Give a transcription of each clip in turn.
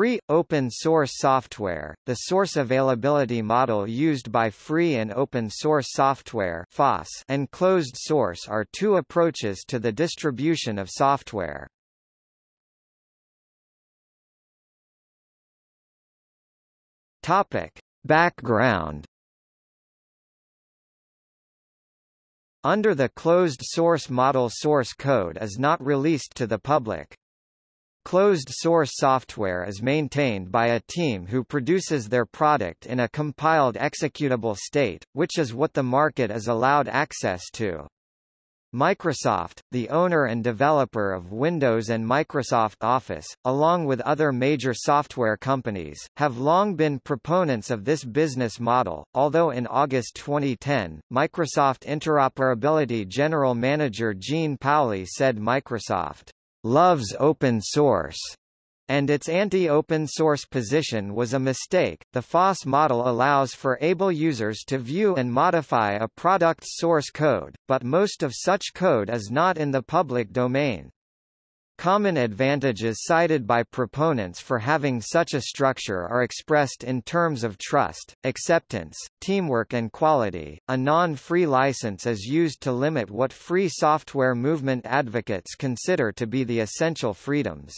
free, open-source software, the source availability model used by free and open-source software and closed source are two approaches to the distribution of software. Topic. Background Under the closed source model source code is not released to the public. Closed-source software is maintained by a team who produces their product in a compiled executable state, which is what the market is allowed access to. Microsoft, the owner and developer of Windows and Microsoft Office, along with other major software companies, have long been proponents of this business model, although in August 2010, Microsoft Interoperability General Manager Jean Paoli said Microsoft loves open source, and its anti-open source position was a mistake. The FOSS model allows for able users to view and modify a product's source code, but most of such code is not in the public domain. Common advantages cited by proponents for having such a structure are expressed in terms of trust, acceptance, teamwork and quality. A non-free license is used to limit what free software movement advocates consider to be the essential freedoms.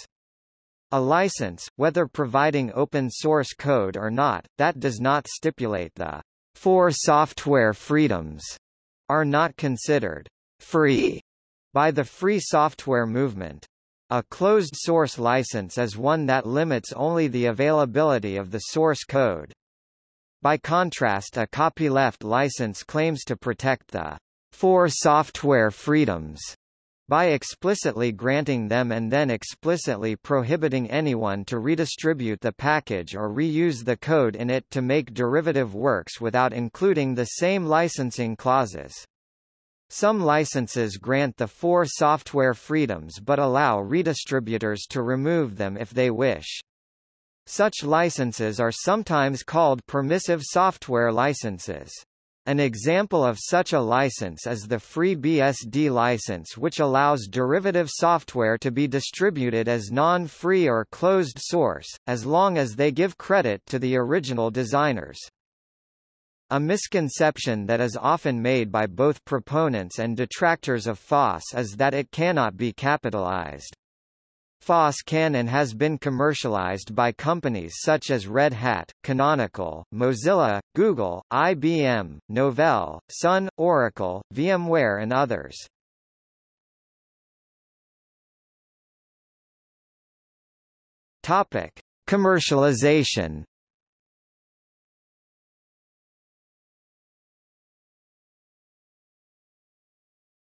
A license, whether providing open source code or not, that does not stipulate the four software freedoms, are not considered free by the free software movement. A closed-source license is one that limits only the availability of the source code. By contrast a copyleft license claims to protect the four software freedoms by explicitly granting them and then explicitly prohibiting anyone to redistribute the package or reuse the code in it to make derivative works without including the same licensing clauses. Some licenses grant the four software freedoms but allow redistributors to remove them if they wish. Such licenses are sometimes called permissive software licenses. An example of such a license is the FreeBSD license which allows derivative software to be distributed as non-free or closed source, as long as they give credit to the original designers. A misconception that is often made by both proponents and detractors of FOSS is that it cannot be capitalized. FOSS can and has been commercialized by companies such as Red Hat, Canonical, Mozilla, Google, IBM, Novell, Sun, Oracle, VMware and others. Topic: Commercialization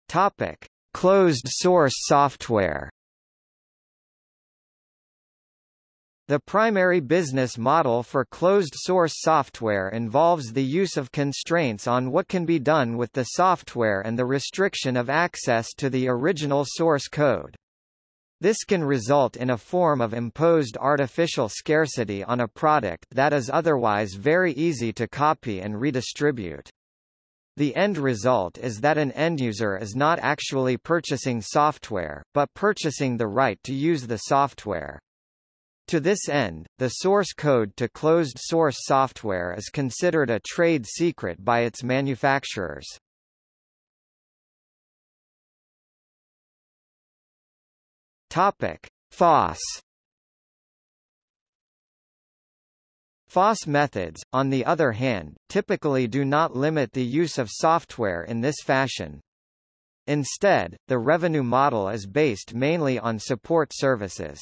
Topic: Closed source software. The primary business model for closed-source software involves the use of constraints on what can be done with the software and the restriction of access to the original source code. This can result in a form of imposed artificial scarcity on a product that is otherwise very easy to copy and redistribute. The end result is that an end-user is not actually purchasing software, but purchasing the right to use the software. To this end, the source code to closed-source software is considered a trade secret by its manufacturers. Topic: FOSS FOSS methods, on the other hand, typically do not limit the use of software in this fashion. Instead, the revenue model is based mainly on support services.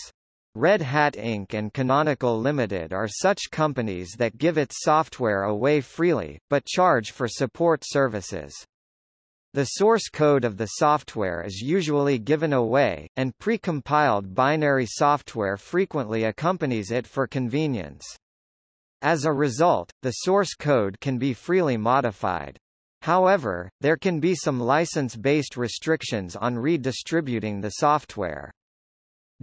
Red Hat Inc. and Canonical Limited are such companies that give its software away freely, but charge for support services. The source code of the software is usually given away, and pre-compiled binary software frequently accompanies it for convenience. As a result, the source code can be freely modified. However, there can be some license-based restrictions on redistributing the software.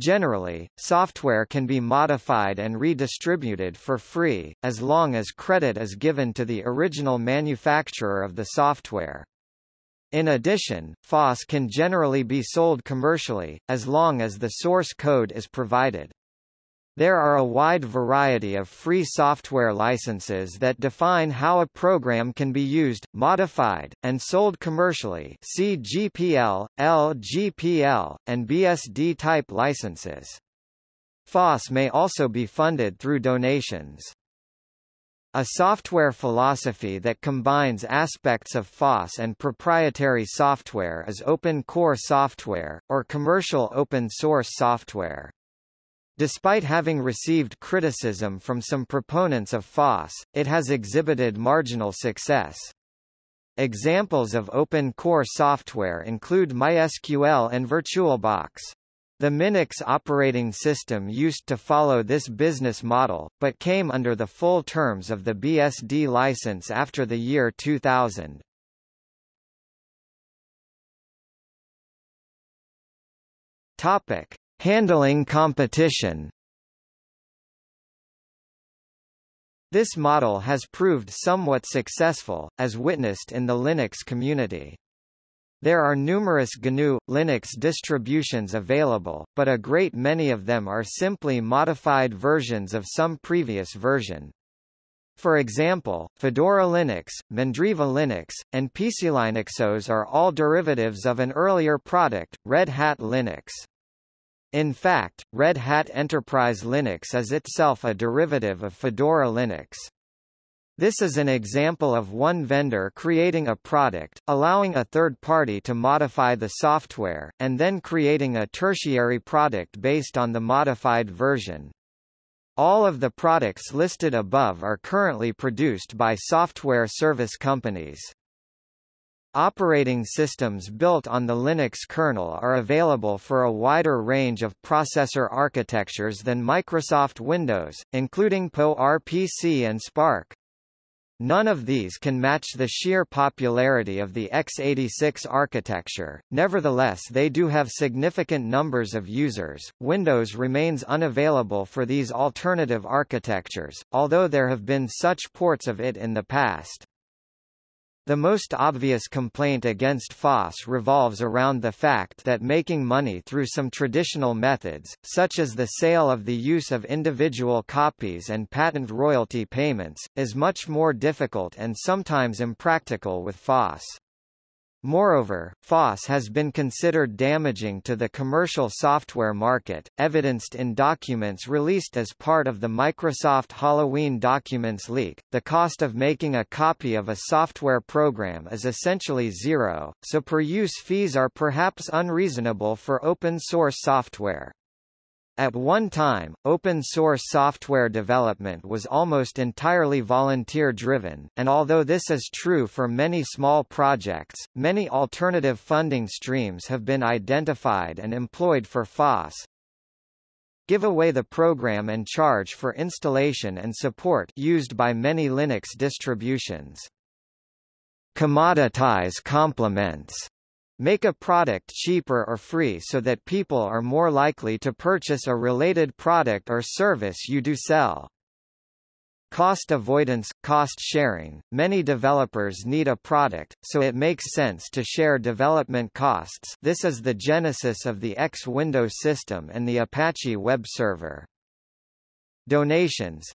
Generally, software can be modified and redistributed for free, as long as credit is given to the original manufacturer of the software. In addition, FOSS can generally be sold commercially, as long as the source code is provided. There are a wide variety of free software licenses that define how a program can be used, modified, and sold commercially see GPL, LGPL, and BSD-type licenses. FOSS may also be funded through donations. A software philosophy that combines aspects of FOSS and proprietary software is open core software, or commercial open source software. Despite having received criticism from some proponents of FOSS, it has exhibited marginal success. Examples of open core software include MySQL and VirtualBox. The Minix operating system used to follow this business model, but came under the full terms of the BSD license after the year 2000. Topic: Handling competition This model has proved somewhat successful, as witnessed in the Linux community. There are numerous GNU, Linux distributions available, but a great many of them are simply modified versions of some previous version. For example, Fedora Linux, Mandriva Linux, and PCLinuxOS are all derivatives of an earlier product, Red Hat Linux. In fact, Red Hat Enterprise Linux is itself a derivative of Fedora Linux. This is an example of one vendor creating a product, allowing a third party to modify the software, and then creating a tertiary product based on the modified version. All of the products listed above are currently produced by software service companies. Operating systems built on the Linux kernel are available for a wider range of processor architectures than Microsoft Windows, including PowerPC and SPARC. None of these can match the sheer popularity of the x86 architecture, nevertheless they do have significant numbers of users. Windows remains unavailable for these alternative architectures, although there have been such ports of it in the past. The most obvious complaint against FOSS revolves around the fact that making money through some traditional methods, such as the sale of the use of individual copies and patent royalty payments, is much more difficult and sometimes impractical with FOSS. Moreover, FOSS has been considered damaging to the commercial software market, evidenced in documents released as part of the Microsoft Halloween Documents leak. The cost of making a copy of a software program is essentially zero, so per use fees are perhaps unreasonable for open source software. At one time, open-source software development was almost entirely volunteer-driven, and although this is true for many small projects, many alternative funding streams have been identified and employed for FOSS. Give away the program and charge for installation and support used by many Linux distributions. Commoditize complements Make a product cheaper or free so that people are more likely to purchase a related product or service you do sell. Cost avoidance, cost sharing. Many developers need a product, so it makes sense to share development costs. This is the genesis of the X Windows system and the Apache web server. Donations.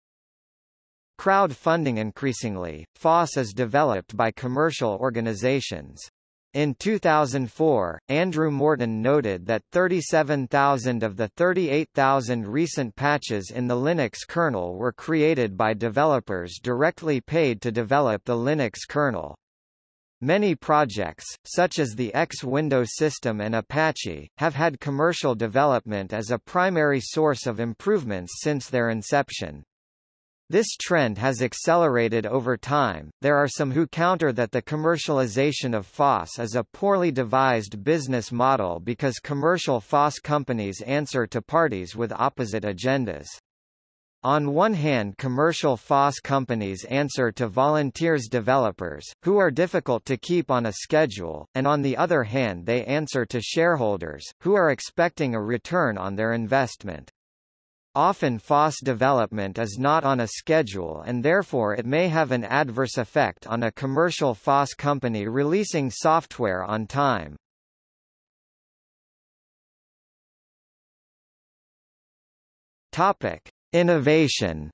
Crowdfunding increasingly, FOSS is developed by commercial organizations. In 2004, Andrew Morton noted that 37,000 of the 38,000 recent patches in the Linux kernel were created by developers directly paid to develop the Linux kernel. Many projects, such as the X window system and Apache, have had commercial development as a primary source of improvements since their inception. This trend has accelerated over time. There are some who counter that the commercialization of FOSS is a poorly devised business model because commercial FOSS companies answer to parties with opposite agendas. On one hand commercial FOSS companies answer to volunteers developers, who are difficult to keep on a schedule, and on the other hand they answer to shareholders, who are expecting a return on their investment. Often FOSS development is not on a schedule and therefore it may have an adverse effect on a commercial FOSS company releasing software on time. Topic: Innovation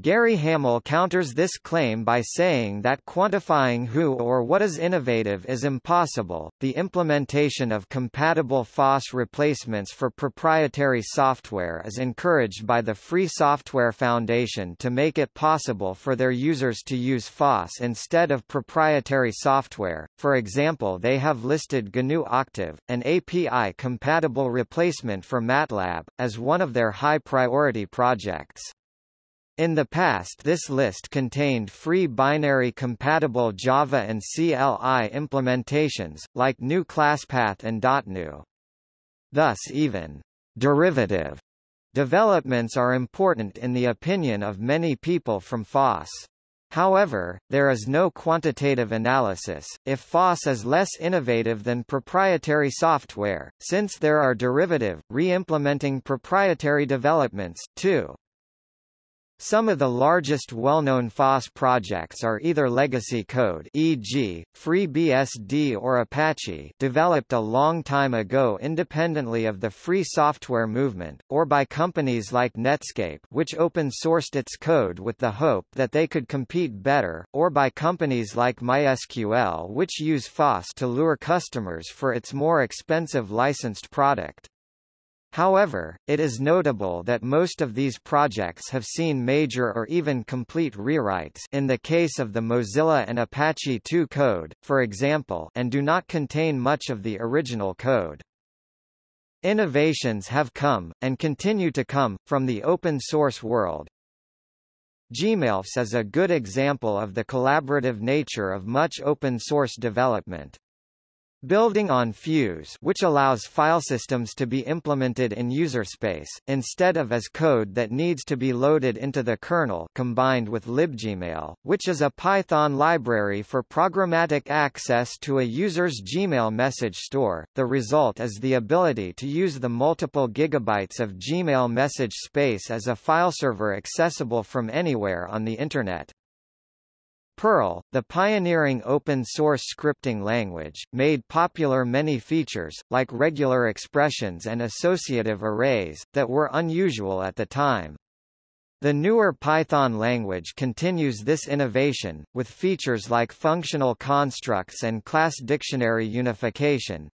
Gary Hamel counters this claim by saying that quantifying who or what is innovative is impossible. The implementation of compatible FOSS replacements for proprietary software is encouraged by the Free Software Foundation to make it possible for their users to use FOSS instead of proprietary software. For example, they have listed GNU Octave, an API-compatible replacement for MATLAB, as one of their high-priority projects. In the past this list contained free binary compatible Java and CLI implementations, like GNU ClassPath and DotGNU. Thus even derivative developments are important in the opinion of many people from FOSS. However, there is no quantitative analysis, if FOSS is less innovative than proprietary software, since there are derivative, re-implementing proprietary developments, too. Some of the largest well-known FOSS projects are either legacy code e.g., FreeBSD or Apache developed a long time ago independently of the free software movement, or by companies like Netscape which open-sourced its code with the hope that they could compete better, or by companies like MySQL which use FOSS to lure customers for its more expensive licensed product. However, it is notable that most of these projects have seen major or even complete rewrites in the case of the Mozilla and Apache 2 code, for example and do not contain much of the original code. Innovations have come, and continue to come, from the open-source world. Gmailfs is a good example of the collaborative nature of much open-source development. Building on Fuse which allows file systems to be implemented in user space, instead of as code that needs to be loaded into the kernel combined with libgmail, which is a Python library for programmatic access to a user's Gmail message store, the result is the ability to use the multiple gigabytes of Gmail message space as a file server accessible from anywhere on the Internet. Perl, the pioneering open-source scripting language, made popular many features, like regular expressions and associative arrays, that were unusual at the time. The newer Python language continues this innovation, with features like functional constructs and class dictionary unification,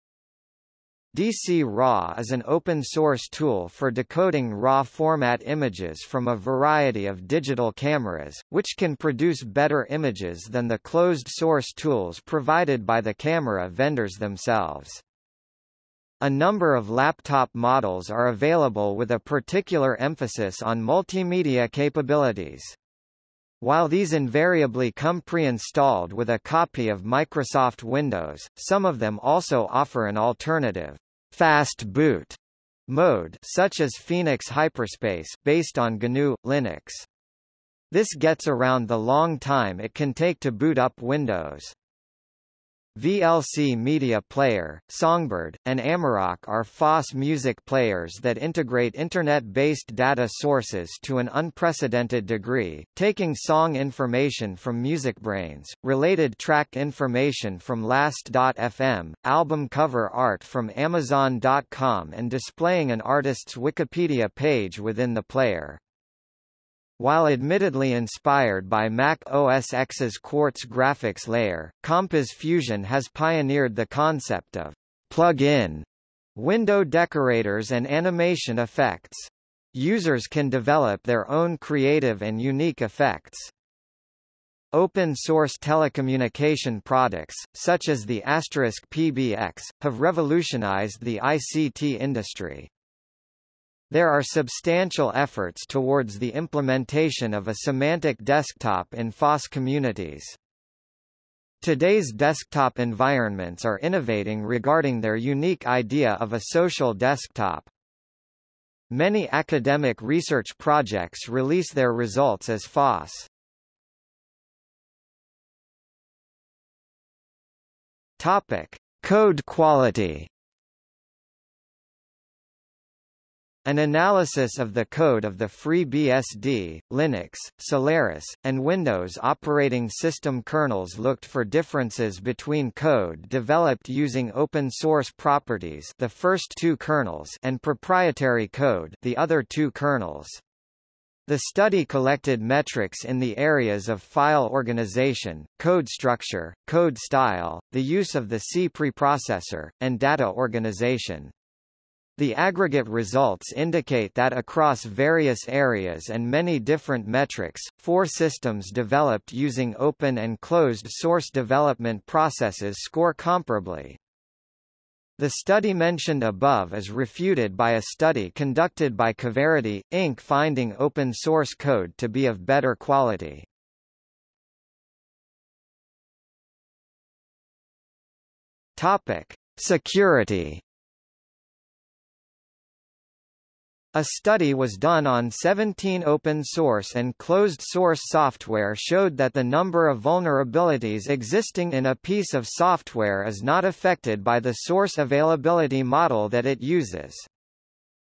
dcraw is an open-source tool for decoding RAW format images from a variety of digital cameras, which can produce better images than the closed-source tools provided by the camera vendors themselves. A number of laptop models are available with a particular emphasis on multimedia capabilities. While these invariably come pre-installed with a copy of Microsoft Windows, some of them also offer an alternative fast boot mode such as Phoenix Hyperspace based on GNU Linux. This gets around the long time it can take to boot up Windows. VLC Media Player, Songbird, and Amarok are FOSS music players that integrate Internet-based data sources to an unprecedented degree, taking song information from MusicBrainz, related track information from Last.fm, album cover art from Amazon.com and displaying an artist's Wikipedia page within the player. While admittedly inspired by Mac OS X's Quartz graphics layer, Compiz Fusion has pioneered the concept of plug-in window decorators and animation effects. Users can develop their own creative and unique effects. Open-source telecommunication products, such as the Asterisk PBX, have revolutionized the ICT industry. There are substantial efforts towards the implementation of a semantic desktop in FOSS communities. Today's desktop environments are innovating regarding their unique idea of a social desktop. Many academic research projects release their results as FOSS. Topic: Code quality An analysis of the code of the FreeBSD, Linux, Solaris, and Windows operating system kernels looked for differences between code developed using open source properties the first two kernels and proprietary code the other two kernels. The study collected metrics in the areas of file organization, code structure, code style, the use of the C preprocessor, and data organization. The aggregate results indicate that across various areas and many different metrics, four systems developed using open and closed source development processes score comparably. The study mentioned above is refuted by a study conducted by Coverity, Inc. finding open source code to be of better quality. Topic: Security A study was done on 17 open-source and closed-source software showed that the number of vulnerabilities existing in a piece of software is not affected by the source availability model that it uses.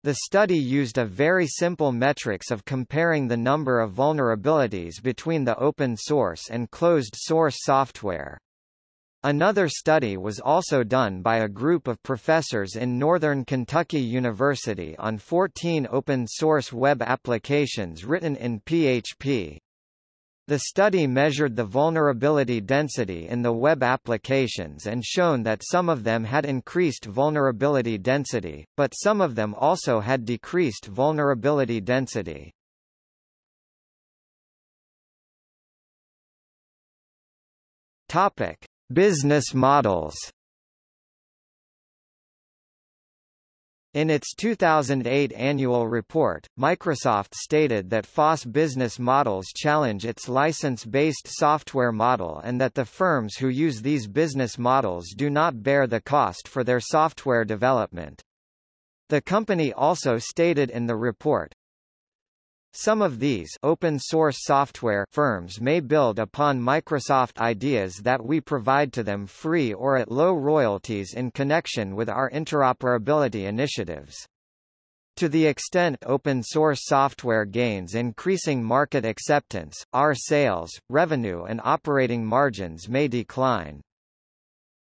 The study used a very simple metrics of comparing the number of vulnerabilities between the open source and closed source software. Another study was also done by a group of professors in Northern Kentucky University on 14 open-source web applications written in PHP. The study measured the vulnerability density in the web applications and shown that some of them had increased vulnerability density, but some of them also had decreased vulnerability density. Topic: Business models In its 2008 annual report, Microsoft stated that FOSS business models challenge its license-based software model and that the firms who use these business models do not bear the cost for their software development. The company also stated in the report, some of these open source software firms may build upon Microsoft ideas that we provide to them free or at low royalties in connection with our interoperability initiatives. To the extent open source software gains increasing market acceptance, our sales, revenue and operating margins may decline.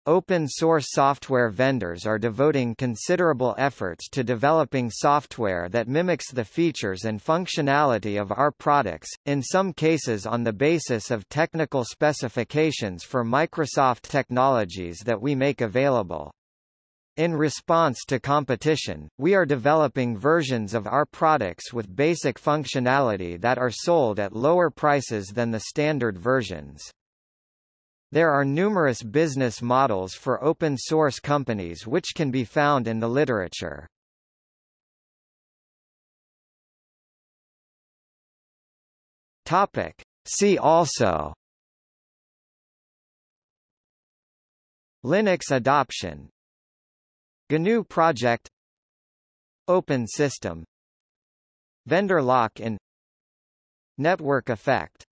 Open-source software vendors are devoting considerable efforts to developing software that mimics the features and functionality of our products, in some cases on the basis of technical specifications for Microsoft technologies that we make available. In response to competition, we are developing versions of our products with basic functionality that are sold at lower prices than the standard versions. There are numerous business models for open-source companies which can be found in the literature. Topic. See also. Linux adoption. GNU project. Open system. Vendor lock-in. Network effect